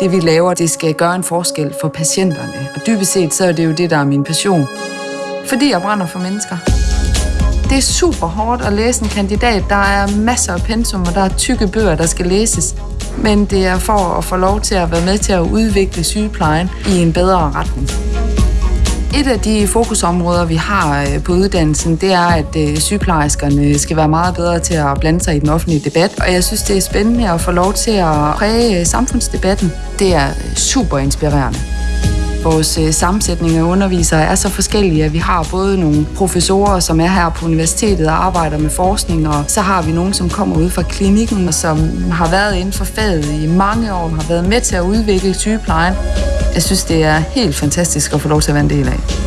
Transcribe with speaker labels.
Speaker 1: det vi laver, det skal gøre en forskel for patienterne. Og dybest set, så er det jo det, der er min passion. Fordi jeg brænder for mennesker. Det er super hårdt at læse en kandidat. Der er masser af pensum, og der er tykke bøger, der skal læses. Men det er for at få lov til at være med til at udvikle sygeplejen i en bedre retning. Et af de fokusområder, vi har øh, på uddannelsen, det er, at øh, sygeplejerskerne skal være meget bedre til at blande sig i den offentlige debat. Og jeg synes, det er spændende at få lov til at præge øh, samfundsdebatten. Det er super inspirerende. Vores sammensætning af undervisere er så forskellige, at vi har både nogle professorer, som er her på universitetet og arbejder med forskning, og så har vi nogen, som kommer ud fra klinikken, og som har været inden for faget i mange år, har været med til at udvikle sygeplejen. Jeg synes, det er helt fantastisk at få lov til at være en del af.